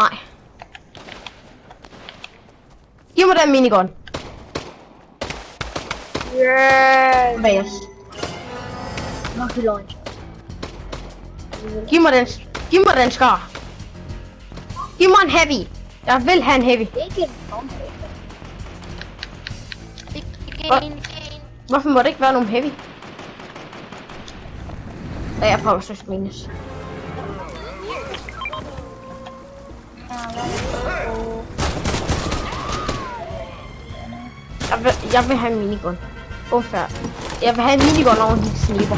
Nej. Giv mig den minigun. Yeah. Bas. Nok i løgn. Giv mig den. Giv mig den skar. Giv mig en heavy. Jeg vil have en heavy. Ikke en bombe. Hvorfor må det ikke være nogen heavy? Ja, jeg prøver så minus. Vil, jeg vil have en minigun. Unfair. Jeg vil have en minigun over en sniper.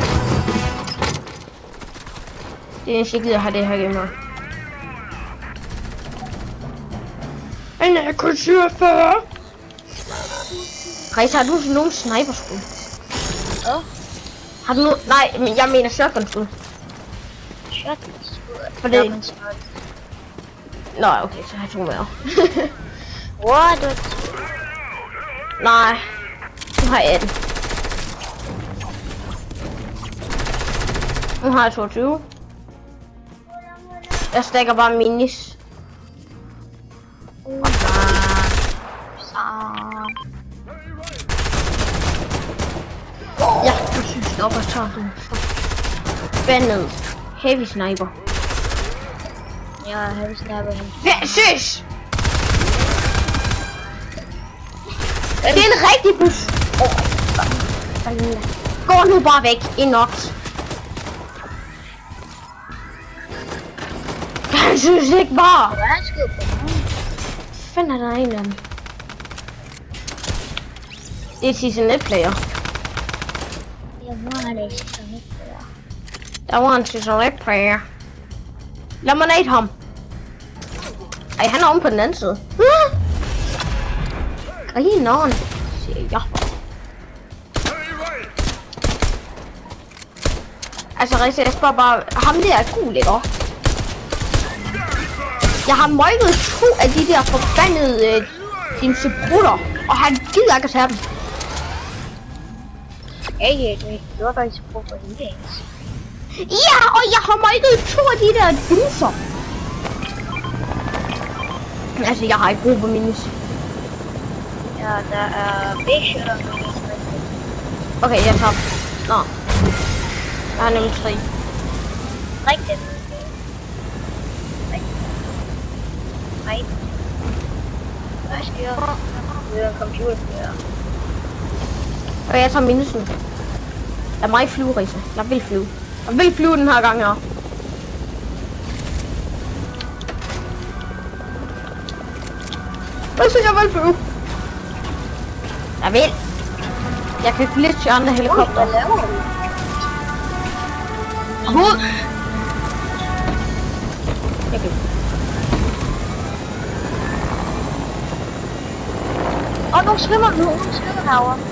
Det er eneste, jeg gider have det her game her. En AK-47. Rejse, har du nogen sniperskud? Hvad? Har du nu... Nej, men jeg mener shotgun-skud. Shotgun. For det- Shotgun skud. Nå, okay, så har jeg to mere. What? Nej. Nu har jeg 18. Nu har jeg 22. Jeg stikker bare minis. Ja, jeg synes det op og tager den. Bandet. Heavy sniper. Ja, snappe hende. Hvad? Søs! Af dem? Det er season 1 player. Jeg var det ikke så lidt bedre. Der var en season 1 player. Lad mig nade ham. Ej, han er om Ah! Grineren, siger. Altså, Risse, jeg spørger bare, ham der er cool, ikke? Jeg har møgget to af de der forbandede øh, dine seprutter, og han gider ikke at tage dem. Hey, det det var faktisk på for ens. Ja, og jeg har møgget to af de der dinser. Altså, jeg har ikke brug for minus. Ja, der er og minis. Okay, jeg tager. Nå. Jeg har nemlig tre. Rigtigt. Nej. Hvad sker der? Det er en computer, der. Og jeg tager minusen. Lad mig flyve, Risa. Jeg vil flyve. Jeg vil flyve den her gang her. Hvad så jeg vil flyve? Jeg vil. Jeg kan glitche andre helikopter. hvad laver du? Hoved. Jeg kan. Åh, oh, nogle svømmer nu. Nu svømmer herovre.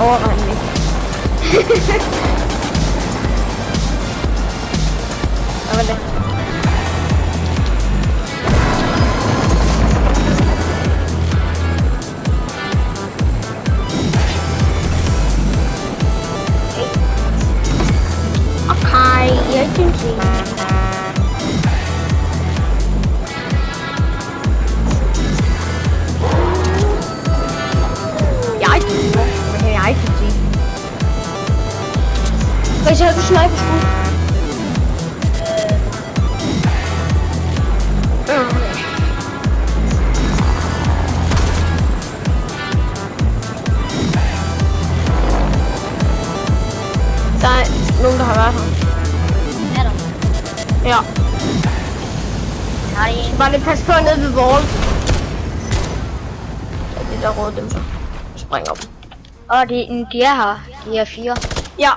Ej, overvej den ikke. Hvad var det? Okay, jeg synes ikke. Jeg Hvad siger du sniper skud? Der er nogen, der har været her. Er der? Ja. Nej, Bare lidt pas på nede ved wall. Ja, det der røde dem så. Springer dem. Åh, de, de er her. De er fire. Ja.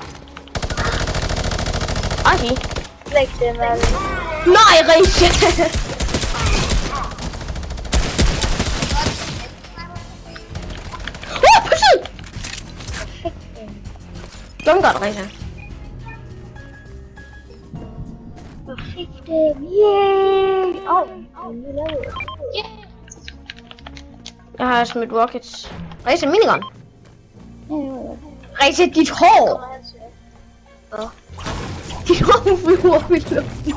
Mazi? Lekty, ale... Najgorsze! O, poszedł! Mam gorące. Perfectum, yay! Oh, oh, Ja, is met rockets. Hij is een minigun. Hij zit niet hol. Oh. Hår flyver i luften.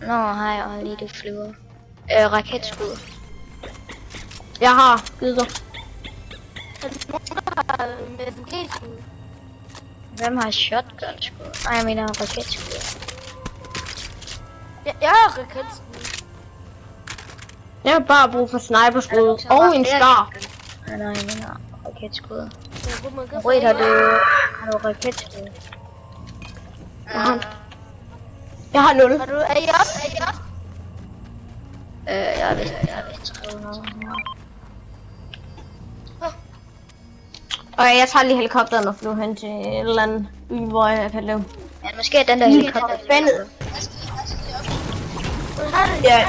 Nå, hej, og lige du flyver. Øh, raketskud. Jeg har givet dig. Hvem har shotgun skud? Nej, jeg mener raketskud. Jeg, jeg har raketskud. Jeg har bare brug for sniperskud og en shotgun. Nej, nej, jeg mener raketskud. Rødt har du, har du raketskud? Har, jeg har 0. Har du, er I? Er også? Øh, jeg har vist, jeg har vist skrevet noget. Og jeg tager lige helikopteren og flyver hen til et eller andet by, hvor jeg kan leve. Ja, måske er den der helikopter. Spændet. Ja.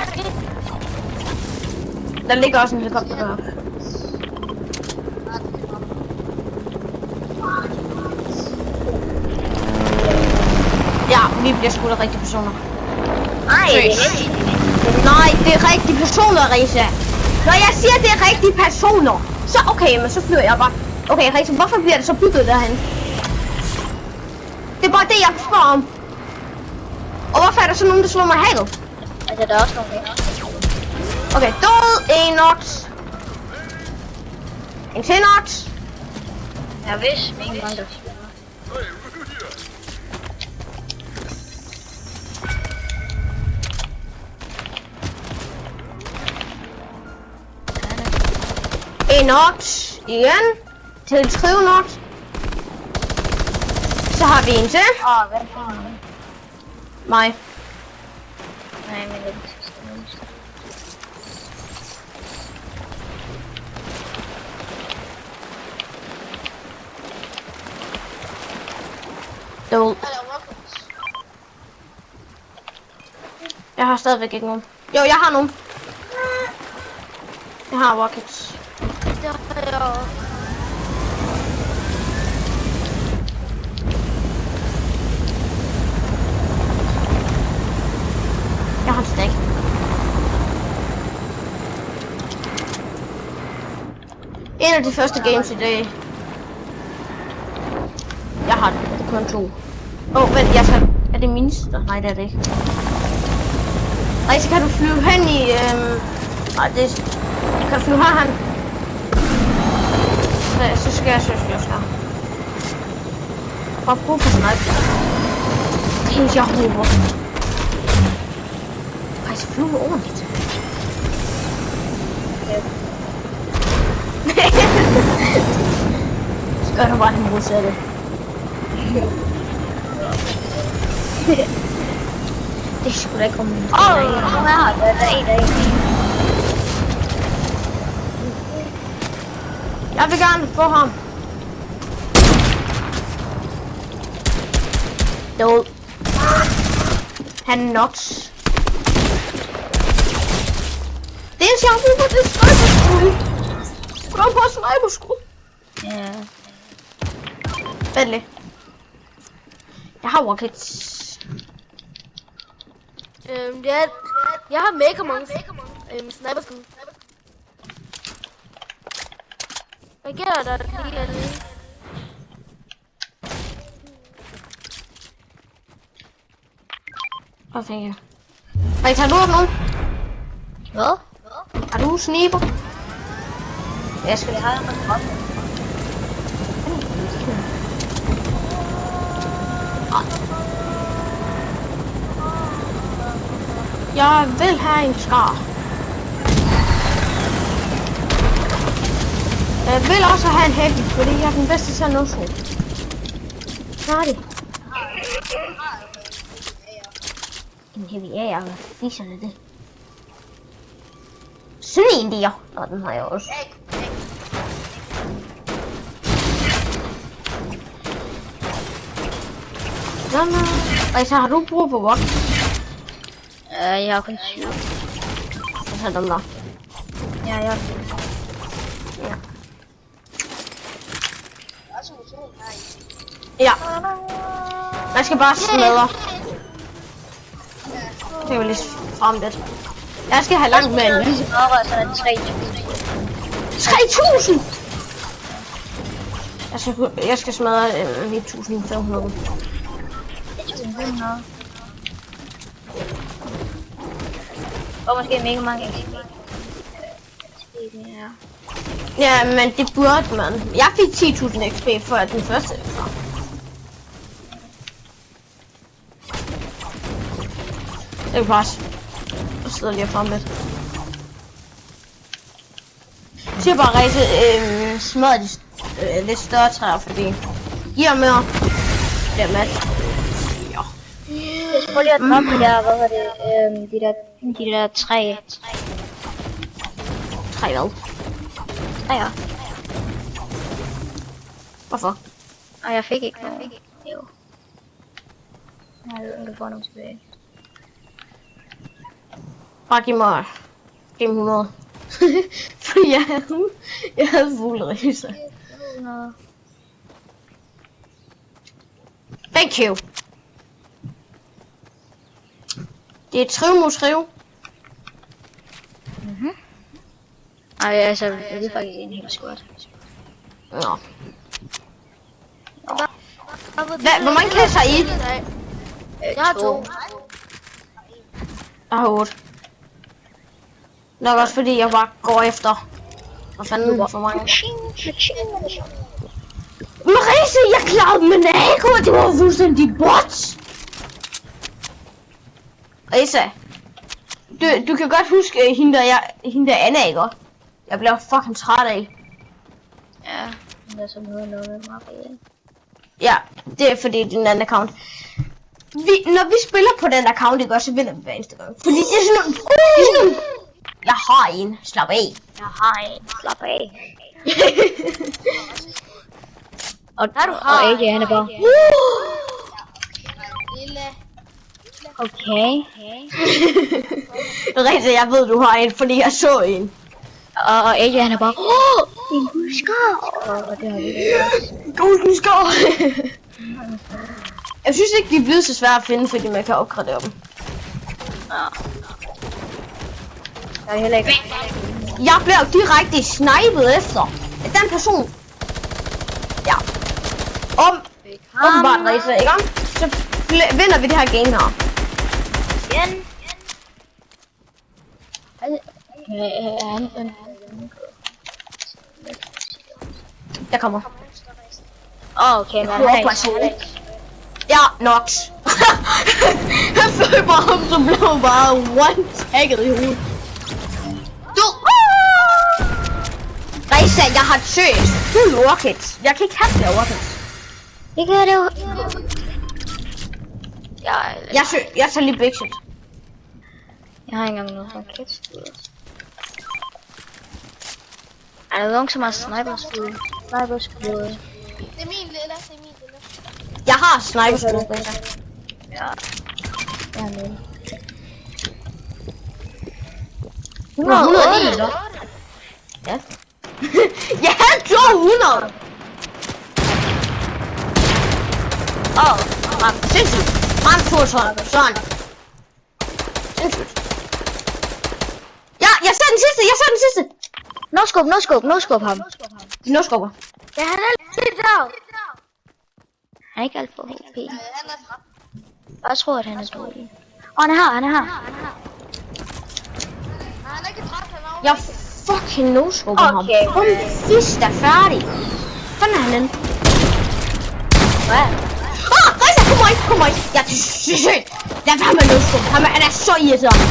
Der ligger også en helikopter deroppe. Vi bliver skudt af rigtige personer. Nej, det er Seriøst? Nej, det er rigtige personer, Risa. Når jeg siger, det er rigtige personer, så okay, men så flyver jeg bare. Okay, Risa, hvorfor bliver det så bygget derhen? Det er bare det, jeg spørger om. Og hvorfor er der så nogen, der slår mig i havet? Altså, der er også nogle her. Okay, død, en not. En til not. Jeg vidste, min mange not. Igen. Til skrive not. Så har vi en til. Åh, oh, hvem har den? Mig. Nej, men det er. Død. Jeg har stadigvæk ikke nogen. Jo, jeg har nogen. Jeg har rockets. Jeg har en stack. En af de første games i dag. Jeg har kun to. Åh, oh, vent, jeg skal... Er det minste? Nej, det er det ikke. Nej, så kan du flyve hen i... Øhm... Nej, det. Kan du flyve herhen? Så, så skal jeg søge også her. Bare brug for sniper. Det er jeg håber. Ej, så flyve ordentligt. så gør du bare det modsatte. det er sgu da ikke om... Åh, oh, hvad har der? Der er en, der er en. Jeg vil gerne få ham. Død. Han er nuts. Det eneste, jeg har brug for, det er sniperskud. Kom på sniperskud. Ja. Vent lidt. Jeg har rockets. Øhm, det er, jeg har mega mange øhm, sniperskud. Hvad gælder der lige dernede? Hvad fanden jeg? Ej, tager du op nogen? Hvad? Er du sniper? Jeg skal har en drop. Jeg vil have en skar. Jeg vil også have en heavy, fordi jeg er den bedste til at nå så. Færdig. En heavy er jeg, hvad fiser det det? Sådan en der. Og den har jeg også. Nå, nå. Altså, har du brug for rock? Øh, jeg har kun syv. Jeg tager dem der. Ja, jeg Ja. Ja. Man skal bare smadre. Det vi lige frem lidt. Jeg skal have langt med en mødre, så er det 3.000. 3000! Jeg skal, jeg skal smadre øh, 1500. 1.500. Og måske mega mange. Ja. Ja, men det burde man. Jeg fik 10.000 XP for den første. Det er pas. Jeg sidder lige frem lidt. Jeg siger bare rejse øh, smadre de øh, lidt større træer, fordi giver mere. Det er mat. Ja. Jeg skal lige at droppe de der, hvad var det, øhm, de der, de der træ, Tre hvad? Træer. Hvorfor? Og jeg fik ikke nogen. Jo. Jeg ved, om du får nogle tilbage. Bare giv mig giv mig 100. Fordi jeg havde, jeg havde fugleræser. Nå. Thank you. Det er triv mod triv. Ej, altså, det er faktisk en helt squat. Nå. Hvad, hvor mange kasser er I? Jeg har to. Jeg har 8. Nok også fordi jeg bare går efter. Hvad fanden for mange? Marise, jeg klarede dem med Nago, det var fuldstændig bot. Risa, du, du kan godt huske øh, hende der, jeg, hende der Anna, ikke? Jeg bliver fucking træt af. Ja, det er sådan noget, noget med Maria. Ja, det er fordi det en anden account. Vi, når vi spiller på den account, ikke også, så vinder vi hver eneste gang. Fordi det er sådan nogle, det er sådan nogle, jeg har en, slap af. Jeg har en, slap af. og, Ja, du og har AJ, han er bare, okay. Rigtig, jeg ved, du har en, fordi jeg så en. Og, og AJ, han er bare, åh, en husker. Og, og det har vi skår. jeg synes ikke, de er blevet så svære at finde, fordi man kan opgradere dem. Der er heller ikke. Jeg blev direkte snipet efter af den person. Ja. Om, åbenbart, Risa, ikke? Så fl- vinder vi det her game her. Igen. Øh, han, han, Jeg kommer. Åh, okay, men han Hvor er ikke person? Ja, Nox. jeg følte bare ham, som blev bare one-tagget i hovedet. Du! Risa, jeg har søgt fuld rockets. Jeg kan ikke have flere rockets. Det kan det. Jeg, Jeg, jeg tager lige big shit. jeg har ikke engang noget raket. Er der nogen, som har sniperskud? Sniperskud. Det er min lille, det er min lille. Jeg har sniper skud, Risa. Ja. Jeg har med. 109, så. Ja. jeg havde 200. Åh, oh, ram, sindssygt. Ram 212, sådan. Sindssygt. Ja, jeg ser den sidste, jeg ser den sidste. No scope, no scope, no scope ham. De no skubber. Ja, han er lidt der. Han er ikke alt for HP. Er. Jeg tror, at han er dårlig. Åh, han er her, han er her. Han er ikke træt, han er Jeg fucking no skubber ham. Okay. Hun fisk er færdig. Sådan er han henne. Hvad? Ah, Risa, kom mig, kom mig. Jeg er sygt. Lad være med no skubber. Han er, han er så irriterende.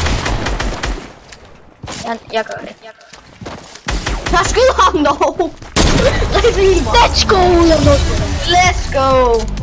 Jeg, jeg gør det. Jeg gør det. Så skyd ham dog. Risa, helt bra. Let's go! Jeg må Let's go.